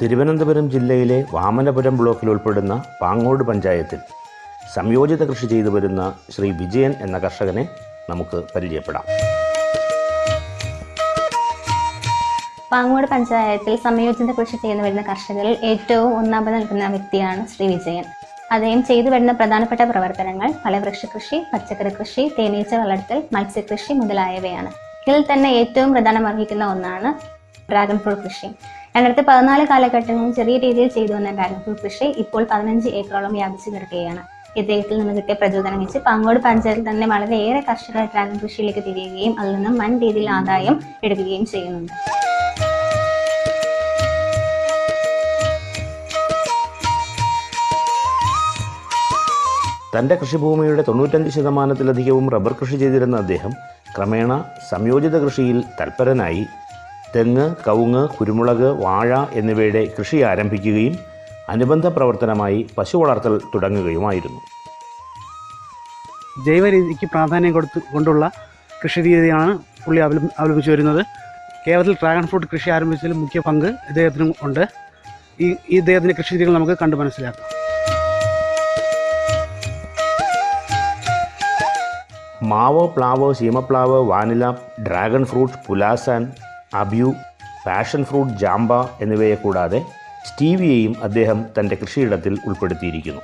തിരുവനന്തപുരം ജില്ലയിലെ വാമനപുരം ബ്ലോക്കിൽ ഉൾപ്പെടുന്ന പാങ്ങോട് പഞ്ചായത്തിൽ സംയോജിത കൃഷി ചെയ്തു വരുന്ന ശ്രീ വിജയൻ എന്ന കർഷകനെ നമുക്ക് പരിചയപ്പെടാം. പാങ്ങോട് പഞ്ചായത്തിൽ സംയോജിത കൃഷി ചെയ്തു വരുന്ന കർഷകരിൽ ഏറ്റവും ഒന്നാമത് നിൽക്കുന്ന വ്യക്തിയാണ് ശ്രീ വിജയൻ. അദ്ദേഹം ചെയ്തു വരുന്ന പ്രധാനപ്പെട്ട പ്രവർത്തനങ്ങൾ ഫലവൃക്ഷ കൃഷി പച്ചക്കറി കൃഷി തേനീച്ച വളർത്തൽ മത്സ്യകൃഷി മുതലായവയാണ്. ഇതിൽ തന്നെ ഏറ്റവും പ്രധാനം അർഹിക്കുന്ന ഒന്നാണ് ഡ്രാഗൺ ഫ്രൂട്ട് കൃഷി. രണ്ടായിരത്തി പതിനാല് കാലഘട്ടങ്ങളിൽ ചെറിയ രീതിയിൽ ചെയ്തു വന്ന ഡ്രാഗൺ കൃഷി ഇപ്പോൾ പതിനഞ്ച് ഏക്കറോളം വ്യാപിച്ചു കിടക്കുകയാണ്. ഇദ്ദേഹത്തിൽ നിന്ന് കിട്ടിയ പ്രചോദനം വെച്ച് പാങ്ങോട് പഞ്ചായത്തിൽ തന്നെ വളരെയേറെ കർഷകർ ഡ്രാഗൺ കൃഷിയിലേക്ക് തിരിയുകയും അതിൽ നിന്നും വൻ രീതിയിൽ ആദായം എടുക്കുകയും ചെയ്യുന്നുണ്ട്. തന്റെ കൃഷിഭൂമിയുടെ തൊണ്ണൂറ്റഞ്ച് ശതമാനത്തിലധികവും റബ്ബർ കൃഷി ചെയ്തിരുന്ന അദ്ദേഹം ക്രമേണ സംയോജിത കൃഷിയിൽ തൽപരനായി തെങ്ങ് കവുങ്ങ് കുരുമുളക് വാഴ എന്നിവയുടെ കൃഷി ആരംഭിക്കുകയും അനുബന്ധ പ്രവർത്തനമായി പശു വളർത്തൽ തുടങ്ങുകയുമായിരുന്നു. ജൈവരീതിക്ക് പ്രാധാന്യം കൊടുത്ത് കൊണ്ടുള്ള കൃഷി രീതിയാണ് പുള്ളി അവലംബിച്ചു വരുന്നത്. കേരളത്തിൽ ഡ്രാഗൺ ഫ്രൂട്ട് കൃഷി ആരംഭിച്ചതിൽ മുഖ്യ പങ്ക് ഇദ്ദേഹത്തിനും ഉണ്ട്. ഈ ഈ ഇദ്ദേഹത്തിന്റെ കൃഷി രീതികൾ നമുക്ക് കണ്ടു മനസ്സിലാക്കാം. മാവ് പ്ലാവ് ശീമപ്ലാവ് vanilla dragon fruit pulasan abiu passion fruit ജാമ്പ എന്നിവയെ കൂടാതെ സ്റ്റീവിയയും അദ്ദേഹം തന്റെ കൃഷിയിടത്തിൽ ഉൾപ്പെടുത്തിയിരിക്കുന്നു.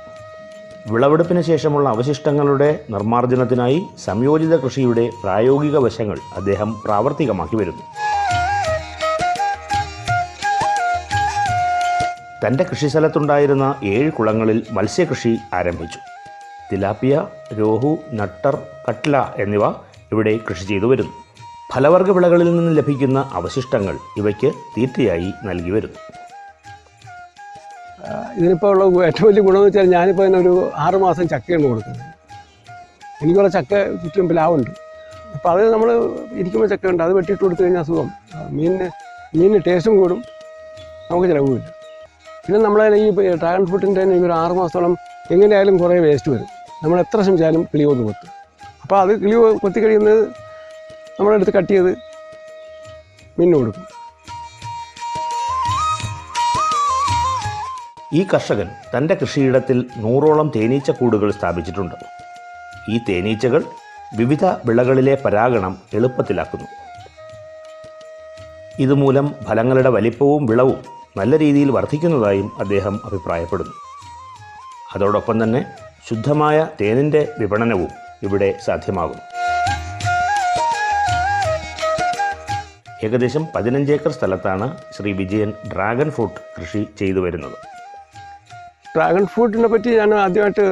വിളവെടുപ്പിന് ശേഷമുള്ള അവശിഷ്ടങ്ങളുടെ നിർമ്മാർജനത്തിനായി സംയോജിത കൃഷിയുടെ പ്രായോഗിക വശങ്ങൾ അദ്ദേഹം പ്രാവർത്തികമാക്കി വരുന്നു. തന്റെ കൃഷിസ്ഥലത്തുണ്ടായിരുന്ന ഏഴ് കുളങ്ങളിൽ മത്സ്യകൃഷി ആരംഭിച്ചു. തിലാപ്പിയ രോഹു നട്ടർ കട്ട്ല എന്നിവ ഇവിടെ കൃഷി ചെയ്തു വരുന്നു. ഫലവർഗ വിളകളിൽ നിന്ന് ലഭിക്കുന്ന അവശിഷ്ടങ്ങൾ ഇവയ്ക്ക് തീറ്റയായി നൽകി വരുന്നു. ഇതിനിപ്പോൾ ഉള്ള ഏറ്റവും വലിയ ഗുണമെന്ന് വെച്ചാൽ ഞാനിപ്പോൾ ഇതിനൊരു ഒരു ആറ് മാസം ചക്കയാണ് കൊടുക്കുന്നത്. എനിക്കുള്ള ചക്ക ചുറ്റും പ്ലാവുണ്ട്. അപ്പോൾ അത് നമ്മൾ ഇരിക്കുമ്പോൾ ചക്ക ഉണ്ട് അത് വെട്ടിയിട്ട് കൊടുത്തു കഴിഞ്ഞാൽ സുഖം. മീനിന് മീനിന് ടേസ്റ്റും കൂടും. നമുക്ക് ചിലവുമില്ല. പിന്നെ നമ്മളെ ഈ ഡ്രാഗൺ ഫ്രൂട്ടിന്റെ തന്നെ ഒരു ആറ് മാസത്തോളം എങ്ങനെയായാലും കുറേ വേസ്റ്റ് വരും. നമ്മൾ എത്ര ശ്രമിച്ചാലും കൊന്ന് കൊത്തും അപ്പോൾ അത് കിളിവ് കൊത്തി കഴിയുന്നത് നമ്മളെടുത്ത് കട്ട് ചെയ്ത് മിന്നു കൊടുക്കും. ഈ കർഷകൻ തന്റെ കൃഷിയിടത്തിൽ നൂറോളം തേനീച്ച കൂടുകൾ സ്ഥാപിച്ചിട്ടുണ്ട്. ഈ തേനീച്ചകൾ വിവിധ വിളകളിലെ പരാഗണം എളുപ്പത്തിലാക്കുന്നു. ഇതുമൂലം ഫലങ്ങളുടെ വലിപ്പവും വിളവും നല്ല രീതിയിൽ വർദ്ധിക്കുന്നതായും അദ്ദേഹം അഭിപ്രായപ്പെടുന്നു. അതോടൊപ്പം തന്നെ ശുദ്ധമായ തേനിന്റെ വിപണനവും ഇവിടെ സാധ്യമാകുന്നു. ഏകദേശം പതിനഞ്ച് ഏക്കർ സ്ഥലത്താണ് ശ്രീ വിജയൻ ഡ്രാഗൺ ഫ്രൂട്ട് കൃഷി ചെയ്തു വരുന്നത്. ഡ്രാഗൺ ഫ്രൂട്ടിനെ പറ്റി ഞാൻ ആദ്യമായിട്ട്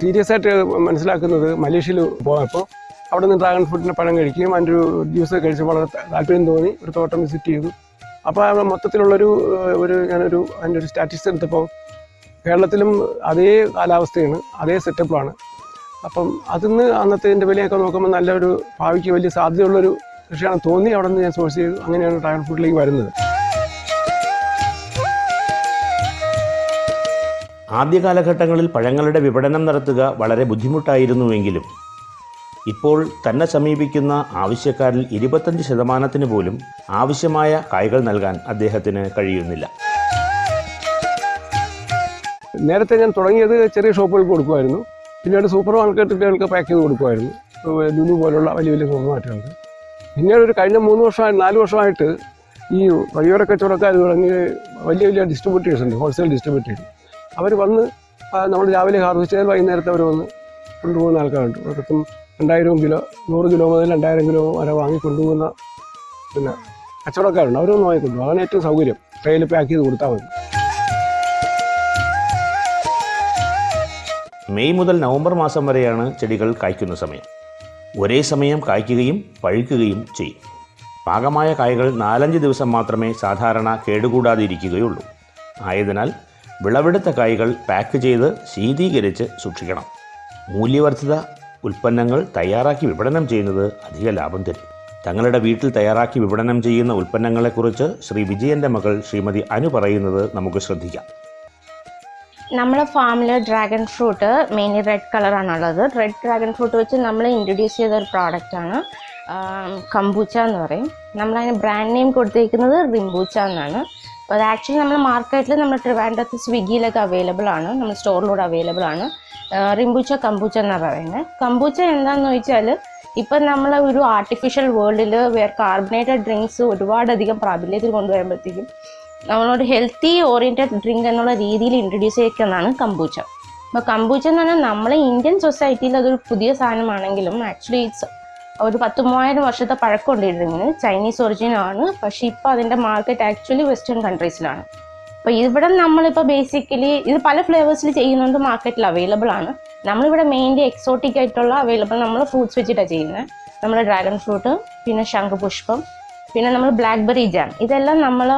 സീരിയസ് ആയിട്ട് മനസ്സിലാക്കുന്നത് മലേഷ്യയിൽ പോയപ്പോൾ അവിടെ നിന്ന് ഡ്രാഗൺ ഫ്രൂട്ടിന്റെ പഴം കഴിക്കുകയും അതിന്റെ ഒരു ജ്യൂസ് കഴിച്ച് വളരെ താല്പര്യം തോന്നി ഒരു തോട്ടം വിസിറ്റ് ചെയ്തു. അപ്പോൾ അവിടെ മൊത്തത്തിലുള്ളൊരു ഒരു ഞാനൊരു അതിന്റെ ഒരു സ്റ്റാറ്റിസ് എടുത്തപ്പോൾ കേരളത്തിലും അതേ കാലാവസ്ഥയാണ് അതേ സെറ്റപ്പാണ് അപ്പം അതിന്ന് അന്നത്തെ വിലയൊക്കെ നോക്കുമ്പോൾ നല്ലൊരു ഭാവിക്ക് വലിയ സാധ്യതയുള്ളൊരു കൃഷിയാണ് തോന്നി അവിടെ നിന്ന് ഞാൻ സോഴ്സ് ചെയ്തു. അങ്ങനെയാണ് ഡ്രാഗൺ ഫ്രൂട്ടിലേക്ക് വരുന്നത്. ആദ്യ കാലഘട്ടങ്ങളിൽ പഴങ്ങളുടെ വിപണനം നടത്തുക വളരെ ബുദ്ധിമുട്ടായിരുന്നുവെങ്കിലും ഇപ്പോൾ തന്നെ സമീപിക്കുന്ന ആവശ്യക്കാരിൽ ഇരുപത്തഞ്ച് ശതമാനത്തിന് പോലും ആവശ്യമായ കായ്കൾ നൽകാൻ അദ്ദേഹത്തിന് കഴിയുന്നില്ല. നേരത്തെ ഞാൻ തുടങ്ങിയത് ചെറിയ ഷോപ്പുകൾക്ക് കൊടുക്കുമായിരുന്നു. പിന്നീട് സൂപ്പർ മാർക്കറ്റുകൾക്ക് പാക്ക് ചെയ്ത് കൊടുക്കുമായിരുന്നു. ലുലു പോലുള്ള വലിയ വലിയ സൂപ്പർ മാർക്കറ്റുകൾക്ക് പിന്നീട് ഒരു കഴിഞ്ഞ മൂന്ന് വർഷമായി നാല് വർഷമായിട്ട് ഈ വഴിയോര കച്ചവടക്കാർ തുടങ്ങി വലിയ വലിയ ഡിസ്ട്രിബ്യൂട്ടേഴ്സ് ഉണ്ട് ഹോൾസെയിൽ ഡിസ്ട്രിബ്യൂട്ടേഴ്സ് അവർ വന്ന് നമ്മൾ രാവിലെ ഹാർവെസ്റ്റ് ചെയ്താൽ വൈകുന്നേരത്തെ അവർ വന്ന് കൊണ്ടുപോകുന്ന ആൾക്കാരുണ്ട്. അവർക്കും രണ്ടായിരം കിലോ നൂറ് കിലോ മുതൽ രണ്ടായിരം കിലോ വരെ വാങ്ങി കൊണ്ടുപോകുന്ന പിന്നെ കച്ചവടക്കാരുണ്ട്. അവരൊന്ന് വാങ്ങിക്കൊണ്ടു അതാണ് ഏറ്റവും സൗകര്യം. ട്രെയിൽ പാക്ക് ചെയ്ത് കൊടുത്താൽ മതി. മെയ് മുതൽ നവംബർ മാസം വരെയാണ് ചെടികൾ കായ്ക്കുന്ന സമയം. ഒരേ സമയം കായ്ക്കുകയും പഴുക്കുകയും ചെയ്യും. പാകമായ കായ്കൾ നാലഞ്ച് ദിവസം മാത്രമേ സാധാരണ കേടുകൂടാതിരിക്കുകയുള്ളൂ. ആയതിനാൽ വിളവെടുത്ത കായ്കൾ പാക്ക് ചെയ്ത് ശീതീകരിച്ച് സൂക്ഷിക്കണം. മൂല്യവർദ്ധിത ഉൽപ്പന്നങ്ങൾ തയ്യാറാക്കി വിപണനം ചെയ്യുന്നത് അധിക ലാഭം തരും. തങ്ങളുടെ വീട്ടിൽ തയ്യാറാക്കി വിപണനം ചെയ്യുന്ന ഉൽപ്പന്നങ്ങളെക്കുറിച്ച് ശ്രീ വിജയന്റെ മകൾ ശ്രീമതി അനു പറയുന്നത് നമുക്ക് ശ്രദ്ധിക്കാം. നമ്മുടെ ഫാമിൽ ഡ്രാഗൺ ഫ്രൂട്ട് മെയിൻലി റെഡ് കളറാണുള്ളത് റെഡ് ഡ്രാഗൺ ഫ്രൂട്ട് വെച്ച് നമ്മൾ ഇൻട്രൊഡ്യൂസ് ചെയ്ത ഒരു പ്രോഡക്റ്റാണ് കമ്പൂച്ച എന്ന് പറയും. നമ്മളതിന് ബ്രാൻഡ് നെയിം കൊടുത്തിരിക്കുന്നത് റിംബൂച്ച എന്നാണ്. അപ്പോൾ അത് ആക്ച്വലി നമ്മൾ മാർക്കറ്റിൽ നമ്മൾ ട്രിവാൻഡ്രത്ത് സ്വിഗ്ഗിയിലൊക്കെ അവൈലബിൾ ആണ് നമ്മൾ സ്റ്റോറിലൂടെ അവൈലബിൾ ആണ്. റിംബൂച്ച കമ്പൂച്ച എന്നാണ് പറയുന്നത് കമ്പൂച്ച എന്താണെന്ന് ചോദിച്ചാൽ ഇപ്പം നമ്മൾ ഒരു ആർട്ടിഫിഷ്യൽ വേൾഡിൽ വേർ കാർബണേറ്റഡ് ഡ്രിങ്ക്സ് ഒരുപാടധികം പ്രാബല്യത്തിൽ കൊണ്ടുവരുമ്പോഴത്തേക്കും നമ്മളൊരു ഹെൽത്തി ഓറിയന്റഡ് ഡ്രിങ്ക് എന്നുള്ള രീതിയിൽ ഇൻട്രൊഡ്യൂസ് ചെയ്യിക്കുന്നതാണ് കമ്പൂച്ച അപ്പോൾ കമ്പൂച്ച എന്ന് പറഞ്ഞാൽ നമ്മളെ ഇന്ത്യൻ സൊസൈറ്റിയിൽ അതൊരു പുതിയ സാധനമാണെങ്കിലും ആക്ച്വലി ഇറ്റ്സ് ഒരു പത്ത് മൂവായിരം വർഷത്തെ പഴക്കമുണ്ട് ഈ ഡ്രിങ്കിന് ചൈനീസ് ഒറിജിനാണ് പക്ഷേ ഇപ്പോൾ അതിന്റെ മാർക്കറ്റ് ആക്ച്വലി വെസ്റ്റേൺ കൺട്രീസിലാണ് അപ്പോൾ ഇവിടെ നമ്മളിപ്പോൾ ബേസിക്കലി ഇത് പല ഫ്ലേവേഴ്സിൽ ചെയ്യുന്നുണ്ട് മാർക്കറ്റിൽ അവൈലബിൾ ആണ്. നമ്മളിവിടെ മെയിൻലി എക്സോട്ടിക് ആയിട്ടുള്ള അവൈലബിൾ നമ്മൾ ഫ്രൂട്ട്സ് വെച്ചിട്ടാണ് ചെയ്യുന്നത്. നമ്മൾ ഡ്രാഗൺ ഫ്രൂട്ട് പിന്നെ ശംഖുപുഷ്പം പിന്നെ നമ്മൾ ബ്ലാക്ക്ബെറി ജാം ഇതെല്ലാം നമ്മൾ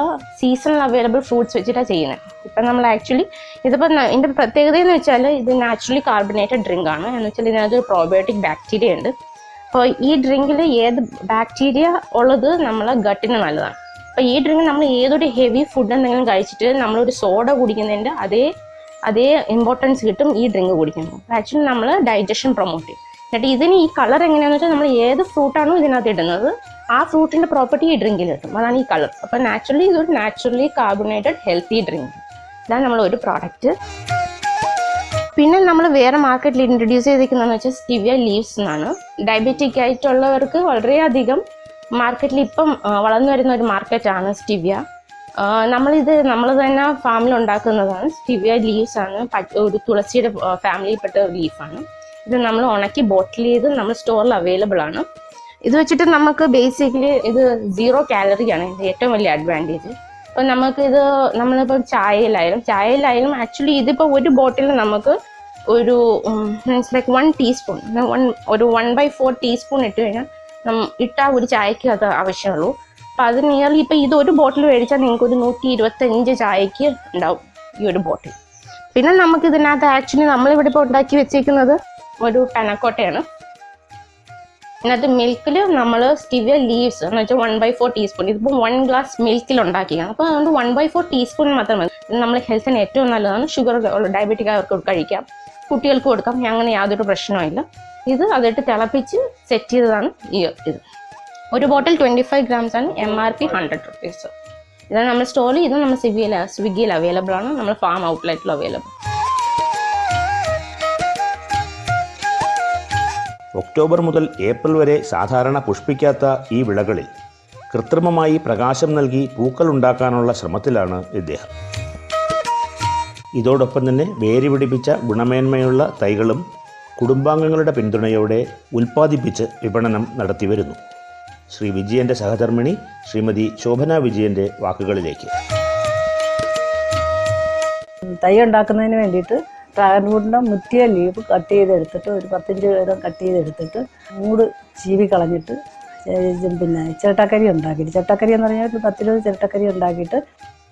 സീസണൽ അവൈലബിൾ ഫ്രൂട്ട്സ് വെച്ചിട്ടാണ് ചെയ്യുന്നത് ഇപ്പം നമ്മൾ ആക്ച്വലി ഇതിപ്പോൾ ഇതിന്റെ പ്രത്യേകത എന്ന് വെച്ചാൽ ഇത് നാച്ചുറലി കാർബണേറ്റഡ് ഡ്രിങ്ക് ആണ്. എന്ന് വെച്ചാൽ ഇതിനകത്ത് പ്രോബയോട്ടിക് ബാക്ടീരിയ ഉണ്ട്. അപ്പോൾ ഈ ഡ്രിങ്കിൽ ഏത് ബാക്ടീരിയ ഉള്ളത് നമ്മളെ ഗട്ടിന് നല്ലതാണ്. അപ്പോൾ ഈ ഡ്രിങ്ക് നമ്മൾ ഏതൊരു ഹെവി ഫുഡ് എന്തെങ്കിലും കഴിച്ചിട്ട് നമ്മളൊരു സോഡ കുടിക്കുന്നതിന്റെ അതേ അതേ ഇമ്പോർട്ടൻസ് കിട്ടും ഈ ഡ്രിങ്ക് കുടിക്കുമ്പോൾ. ആക്ച്വലി നമ്മൾ ഡൈജഷൻ പ്രൊമോട്ട് ചെയ്യും. എന്നിട്ട് ഇതിന് ഈ കളർ എങ്ങനെയാണെന്ന് വെച്ചാൽ നമ്മൾ ഏത് ഫ്രൂട്ടാണോ ഇതിനകത്ത് ഇടുന്നത് ആ ഫ്രൂട്ടിന്റെ പ്രോപ്പർട്ടി ഈ ഡ്രിങ്കിൽ കിട്ടും. അതാണ് ഈ കളർ അപ്പോൾ നാച്ചുറലി ഇതൊരു നാച്ചുറലി കാർബണേറ്റഡ് ഹെൽത്തി ഡ്രിങ്ക് ഇതാണ് നമ്മൾ ഒരു പ്രോഡക്റ്റ് പിന്നെ നമ്മൾ വേറെ മാർക്കറ്റിൽ ഇൻട്രൊഡ്യൂസ് ചെയ്തിരിക്കുന്നതെന്ന് വെച്ചാൽ സ്റ്റിവിയ ലീവ്സ് എന്നാണ്. ഡയബറ്റിക് ആയിട്ടുള്ളവർക്ക് വളരെയധികം മാർക്കറ്റിൽ ഇപ്പം വളർന്നു വരുന്ന ഒരു മാർക്കറ്റാണ് സ്റ്റിവിയ നമ്മളിത് നമ്മൾ തന്നെ ഫാമിൽ ഉണ്ടാക്കുന്നതാണ് സ്റ്റിവിയ ലീവ്സ് ആണ്. ഒരു തുളസിയുടെ ഫാമിലിയിൽപ്പെട്ട ലീഫാണ് ഇത് നമ്മൾ ഉണക്കി ബോട്ടിൽ ചെയ്ത് നമ്മൾ സ്റ്റോറിൽ അവൈലബിൾ ആണ്. ഇത് വെച്ചിട്ട് നമുക്ക് ബേസിക്കലി ഇത് സീറോ കാലറിയാണ് ഇതിന്റെ ഏറ്റവും വലിയ അഡ്വാന്റേജ് അപ്പോൾ നമുക്ക് ഇത് നമ്മളിപ്പോൾ ചായയിലായാലും ചായയിലായാലും ആക്ച്വലി ഇതിപ്പോൾ ഒരു ബോട്ടിൽ നമുക്ക് ഒരു means like one teaspoon one ഒരു വൺ ബൈ ഫോർ ടീസ്പൂൺ ഇട്ട് കഴിഞ്ഞാൽ ഇട്ടാൽ ഒരു ചായക്ക് അത് ആവശ്യമുള്ളൂ. അപ്പോൾ അത് നിയർലി ഇപ്പോൾ ഇത് ഒരു ബോട്ടിൽ മേടിച്ചാൽ നിങ്ങൾക്ക് ഒരു നൂറ്റി ഇരുപത്തഞ്ച് ചായക്ക് ഉണ്ടാവും ഈ ഒരു ബോട്ടിൽ പിന്നെ നമുക്ക് ഇതിനകത്ത് ആക്ച്വലി നമ്മളിവിടെ ഇപ്പോൾ ഉണ്ടാക്കി വെച്ചേക്കുന്നത് ഒരു പെനക്കോട്ടയാണ് ഇതിനകത്ത് മിൽക്കിൽ നമ്മൾ സ്റ്റിവിയ ലീവ്സ് എന്ന് വെച്ചാൽ വൺ ബൈ ഫോർ ടീസ്പൂൺ ഇതിപ്പോൾ വൺ ഗ്ലാസ് മിൽക്കിൽ ഉണ്ടാക്കിയാണ് അപ്പോൾ അതുകൊണ്ട് വൺ ബൈ ഫോർ ടീസ്പൂൺ മാത്രം മതി. നമ്മൾ ഹെൽത്തിന് ഏറ്റവും നല്ലതാണ്. ഷുഗർ ഡയബറ്റിക് അവർക്ക് കഴിക്കാം. കുട്ടികൾക്ക് കൊടുക്കാം. അങ്ങനെ യാതൊരു പ്രശ്നവുമില്ല ഇത് അതിട്ട് തിളപ്പിച്ച് സെറ്റ് ചെയ്തതാണ് ഈ ഇത്. ഒരു ബോട്ടിൽ ട്വന്റി ഫൈവ് ഗ്രാംസ് ആണ് M R P hundred rupees ഇതാണ് നമ്മൾ സ്റ്റോറിൽ ഇത് നമ്മൾ സ്വിഗ്ഗിയിൽ സ്വിഗ്ഗിയിൽ അവൈലബിൾ ആണ്. നമ്മൾ ഫാം ഔട്ട്ലെറ്റിൽ അവൈലബിൾ ഒക്ടോബർ മുതൽ ഏപ്രിൽ വരെ സാധാരണ പുഷ്പിക്കാത്ത ഈ വിളകളിൽ കൃത്രിമമായി പ്രകാശം നൽകി പൂക്കൾ ഉണ്ടാക്കാനുള്ള ശ്രമത്തിലാണ് ഇദ്ദേഹം. ഇതോടൊപ്പം തന്നെ വേര് പിടിപ്പിച്ച ഗുണമേന്മയുള്ള തൈകളും കുടുംബാംഗങ്ങളുടെ പിന്തുണയോടെ ഉൽപ്പാദിപ്പിച്ച് വിപണനം നടത്തിവരുന്നു ശ്രീ വിജയന്റെ സഹധർമ്മിണി ശ്രീമതി ശോഭന വിജയന്റെ വാക്കുകളിലേക്ക്. തൈ ഉണ്ടാക്കുന്നതിന് വേണ്ടിയിട്ട് ഡ്രാഗൺ മുറ്റിയ ലീവ് കട്ട് ചെയ്തെടുത്തിട്ട് ഒരു പത്തഞ്ച് വീതം കട്ട് ചെയ്തെടുത്തിട്ട് മൂട് ചീവി കളഞ്ഞിട്ട് പിന്നെ ചിരട്ടക്കരി ഉണ്ടാക്കിയിട്ട് ചിരട്ടക്കരി എന്ന് പറഞ്ഞാൽ ഒരു പത്തിരുപത് ചിരട്ടക്കരി ഉണ്ടാക്കിയിട്ട്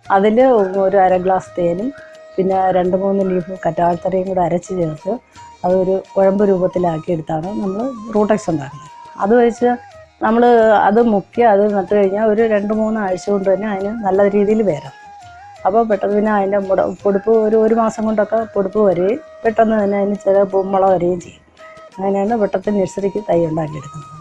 അതിൽ ഒരു അര ഗ്ലാസ് തേനും പിന്നെ രണ്ട് മൂന്ന് ലീഫ് കറ്റാഴ്ത്തറയും കൂടെ അരച്ച് ചേർത്ത് അതൊരു കുഴമ്പ് രൂപത്തിലാക്കിയെടുത്താണ് നമ്മൾ റൂട്ടക്സ് ഉണ്ടാക്കുന്നത്. അത് വെച്ച് നമ്മൾ അത് മുക്കി അത് നട്ടു കഴിഞ്ഞാൽ ഒരു രണ്ട് മൂന്ന് ആഴ്ച കൊണ്ട് തന്നെ അതിന് നല്ല രീതിയിൽ വരാം. അപ്പോൾ പെട്ടെന്ന് പിന്നെ അതിന്റെ മുട പൊടിപ്പ് ഒരു ഒരു മാസം കൊണ്ടൊക്കെ പൊടിപ്പ് വരികയും പെട്ടെന്ന് തന്നെ അതിന് ചില പൂമ്പള വരികയും ചെയ്യും. അങ്ങനെയാണ് പെട്ടെന്ന് നഴ്സറിക്ക് തൈ ഉണ്ടാക്കിയെടുക്കുന്നത്.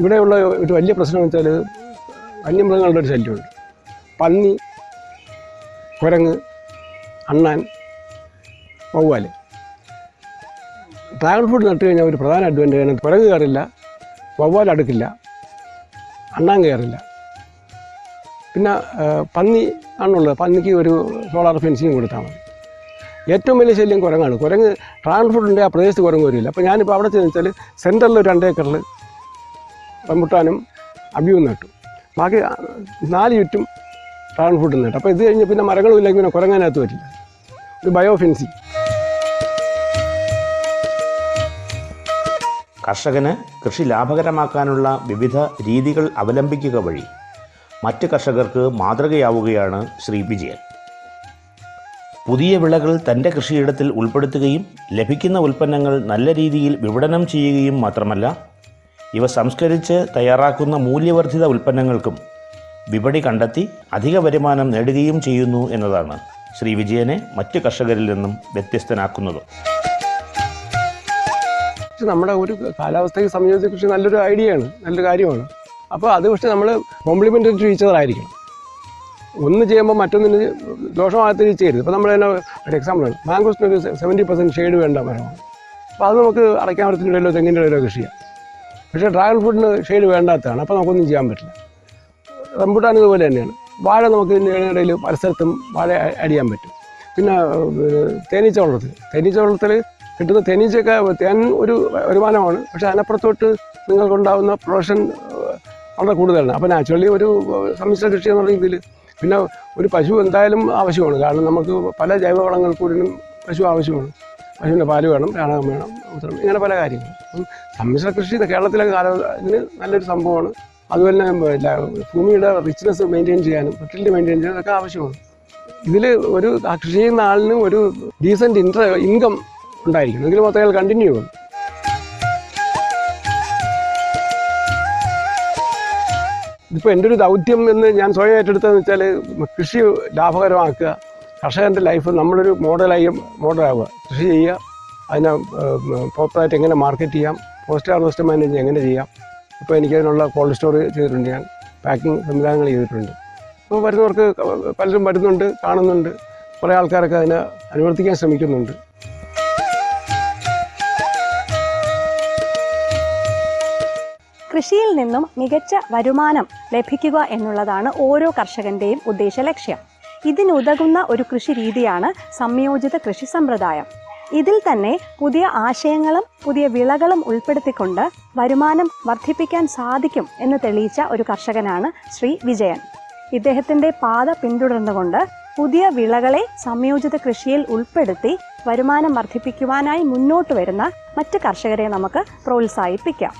ഇവിടെയുള്ള ഒരു വലിയ പ്രശ്നം വെച്ചാൽ വന്യമൃഗങ്ങളുടെ ഒരു ശല്യമുണ്ട് പന്നി കുരങ്ങ് അണ്ണാൻ വവ്വാൽ. ഡ്രാഗൺ ഫ്രൂട്ട് നട്ടുകഴിഞ്ഞാൽ ഒരു പ്രധാന അഡ്വാന്റേജ് കുരങ്ങ് കയറില്ല വവ്വാൽ അടുക്കില്ല. അണ്ണാൻ കയറില്ല. പിന്നെ പന്നി ആണുള്ളത്. പന്നിക്ക് ഒരു സോളാർ ഫെൻസിങ് കൊടുത്താൽ മതി. ഏറ്റവും വലിയ ശല്യം കുരങ്ങാണ്. കുരങ്ങ് ഫ്രൂട്ടിന്റെ ആ പ്രദേശത്ത് കുരങ്ങ് വരില്ല. അപ്പോൾ ഞാനിപ്പോൾ അവിടെ ചെന്ന് വെച്ചാൽ സെന്ററിൽ രണ്ട് ഏക്കറിൽ റംബുട്ടാനും അബിയും നട്ടു. ബാക്കി നാല് ചുറ്റും ഫ്രൂട്ട് നട്ടു. അപ്പോൾ ഇത് കഴിഞ്ഞ് പിന്നെ മരങ്ങളും ഇല്ലെങ്കിൽ പിന്നെ കുരങ്ങാനകത്ത് വരില്ല. ഒരു ബയോ കർഷകന് കൃഷി ലാഭകരമാക്കാനുള്ള വിവിധ രീതികൾ അവലംബിക്കുക വഴി മറ്റ് കർഷകർക്ക് മാതൃകയാവുകയാണ് ശ്രീ വിജയൻ. പുതിയ വിളകൾ തന്റെ കൃഷിയിടത്തിൽ ഉൾപ്പെടുത്തുകയും ലഭിക്കുന്ന ഉൽപ്പന്നങ്ങൾ നല്ല രീതിയിൽ വിപണനം ചെയ്യുകയും മാത്രമല്ല ഇവ സംസ്കരിച്ച് തയ്യാറാക്കുന്ന മൂല്യവർദ്ധിത ഉൽപ്പന്നങ്ങൾക്കും വിപണി കണ്ടെത്തി അധിക വരുമാനം നേടുകയും ചെയ്യുന്നു എന്നതാണ് ശ്രീ വിജയനെ മറ്റ് കർഷകരിൽ നിന്നും വ്യത്യസ്തനാക്കുന്നത്. പക്ഷെ നമ്മുടെ ഒരു കാലാവസ്ഥയ്ക്ക് സംയോജിത കൃഷി നല്ലൊരു ഐഡിയയാണ് നല്ലൊരു കാര്യമാണ്. അപ്പോൾ അത് പക്ഷേ നമ്മൾ കോംപ്ലിമെന്ററി ടീച്ചറായിരിക്കണം ഒന്ന് ചെയ്യുമ്പോൾ മറ്റൊന്നിന് ദോഷമാകാത്ത രീതി ചെയ്യരുത്. ഇപ്പോൾ നമ്മൾ തന്നെ ഒരു എക്സാമ്പിളാണ് മാംഗോസിന് ഒരു സെവന്റി പെർസെന്റ് ഷെയ്ഡ് വേണ്ട മരമാണ് അപ്പോൾ അത് നമുക്ക് അടയ്ക്കാൻ മരത്തിന്റെ ഇടയിലോ തെങ്ങിന്റെ ഇടയിലോ കൃഷി ചെയ്യാം. പക്ഷേ ഡ്രാഗൺ ഫ്രൂട്ടിന് ഷെയ്ഡ് വേണ്ടാത്തതാണ്. അപ്പോൾ നമുക്കൊന്നും ചെയ്യാൻ പറ്റില്ല. റംബുട്ടാൻ ഇതുപോലെ തന്നെയാണ്. വാഴ നമുക്ക് ഇടയിൽ പല സ്ഥലത്തും വാഴ അടിയാൻ പറ്റും. പിന്നെ തേനീച്ച വളർത്തൽ തേനീച്ച വളർത്തൽ കിട്ടുന്ന തേനീച്ചയൊക്കെ തേൻ ഒരു വരുമാനമാണ്. പക്ഷേ അതിനപ്പുറത്തോട്ട് നിങ്ങൾക്കുണ്ടാകുന്ന പ്രൊഡക്ഷൻ വളരെ കൂടുതലാണ്. അപ്പോൾ നാച്ചുറലി ഒരു സമ്മിശ്ര കൃഷി എന്നുള്ള രീതിയിൽ പിന്നെ ഒരു പശു എന്തായാലും ആവശ്യമാണ്. കാരണം നമുക്ക് പല ജൈവവളങ്ങൾ കൂടിയും പശു ആവശ്യമാണ്. പശുവിന്റെ പാൽ വേണം ചാണകം വേണം ഇങ്ങനെ പല കാര്യങ്ങൾ അപ്പം സമ്മിശ്ര കൃഷി കേരളത്തിലെ കാല ഇതിന് നല്ലൊരു സംഭവമാണ്. അതുപോലെ ഭൂമിയുടെ റിച്ച്നെസ് മെയിന്റെയിൻ ചെയ്യാനും ഫെർട്ടിലിറ്റി മെയിന്റെയിൻ ചെയ്യാനും ഒക്കെ ആവശ്യമാണ്. ഇതിൽ ഒരു കൃഷി ചെയ്യുന്ന ആളിന് ഒരു ഡീസന്റ് ഇൻട്ര ഇൻകം ഉണ്ടായിരിക്കണം. എങ്കിൽ മാത്രമേ അയാൾ കണ്ടിന്യൂ ആവും ഇതിപ്പോൾ എന്റെ ഒരു ദൗത്യം എന്ന് ഞാൻ സ്വയം ഏറ്റെടുത്തതെന്ന് വെച്ചാൽ കൃഷി ലാഭകരമാക്കുക കർഷകന്റെ ലൈഫ് നമ്മളൊരു മോഡലായി മോഡലാവുക കൃഷി ചെയ്യുക അതിനെ പ്രോപ്പറായിട്ട് എങ്ങനെ മാർക്കറ്റ് ചെയ്യാം പോസ്റ്റ് ഹാർവസ്റ്റ് മാനേജ് എങ്ങനെ ചെയ്യാം. ഇപ്പോൾ എനിക്കതിനുള്ള കോൾഡ് സ്റ്റോർ ചെയ്തിട്ടുണ്ട് ഞാൻ പാക്കിംഗ് സംവിധാനങ്ങൾ ചെയ്തിട്ടുണ്ട്. അപ്പോൾ വരുന്നവർക്ക് പലരും വരുന്നുണ്ട് കാണുന്നുണ്ട്. കുറേ ആൾക്കാരൊക്കെ അതിനെ അനുവർത്തിക്കാൻ ശ്രമിക്കുന്നുണ്ട്. കൃഷിയിൽ നിന്നും മികച്ച വരുമാനം ലഭിക്കുക എന്നുള്ളതാണ് ഓരോ കർഷകന്റെയും ഉദ്ദേശ ലക്ഷ്യം. ഇതിനുതകുന്ന ഒരു കൃഷി രീതിയാണ് സംയോജിത കൃഷി സമ്പ്രദായം. ഇതിൽ തന്നെ പുതിയ ആശയങ്ങളും പുതിയ വിളകളും ഉൾപ്പെടുത്തിക്കൊണ്ട് വരുമാനം വർദ്ധിപ്പിക്കാൻ സാധിക്കും എന്ന് തെളിയിച്ച ഒരു കർഷകനാണ് ശ്രീ വിജയൻ. ഇദ്ദേഹത്തിന്റെ പാത പിന്തുടർന്നുകൊണ്ട് പുതിയ വിളകളെ സംയോജിത കൃഷിയിൽ ഉൾപ്പെടുത്തി വരുമാനം വർദ്ധിപ്പിക്കുവാനായി മുന്നോട്ട് വരുന്ന മറ്റ് കർഷകരെ നമുക്ക് പ്രോത്സാഹിപ്പിക്കാം.